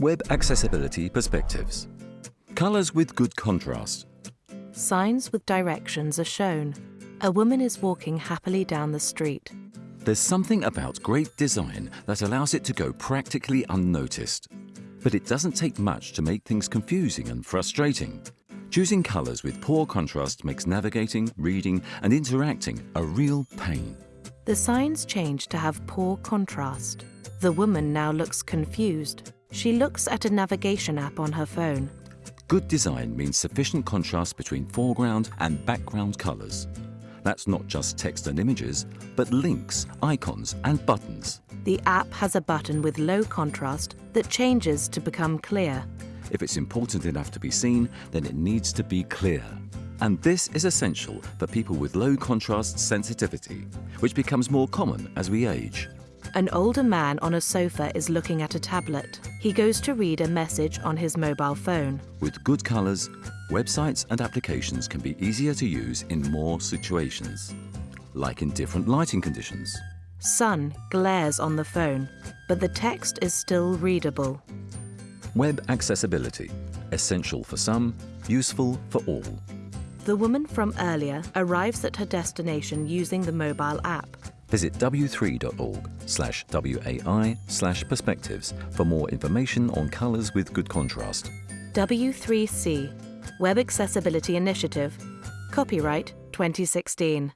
Web Accessibility Perspectives. Colours with good contrast. Signs with directions are shown. A woman is walking happily down the street. There's something about great design that allows it to go practically unnoticed. But it doesn't take much to make things confusing and frustrating. Choosing colours with poor contrast makes navigating, reading and interacting a real pain. The signs change to have poor contrast. The woman now looks confused. She looks at a navigation app on her phone. Good design means sufficient contrast between foreground and background colours. That's not just text and images, but links, icons and buttons. The app has a button with low contrast that changes to become clear. If it's important enough to be seen, then it needs to be clear. And this is essential for people with low contrast sensitivity, which becomes more common as we age. An older man on a sofa is looking at a tablet. He goes to read a message on his mobile phone. With good colours, websites and applications can be easier to use in more situations, like in different lighting conditions. Sun glares on the phone, but the text is still readable. Web accessibility, essential for some, useful for all. The woman from earlier arrives at her destination using the mobile app. Visit w3.org slash WAI slash perspectives for more information on colours with good contrast. W3C, Web Accessibility Initiative, copyright 2016.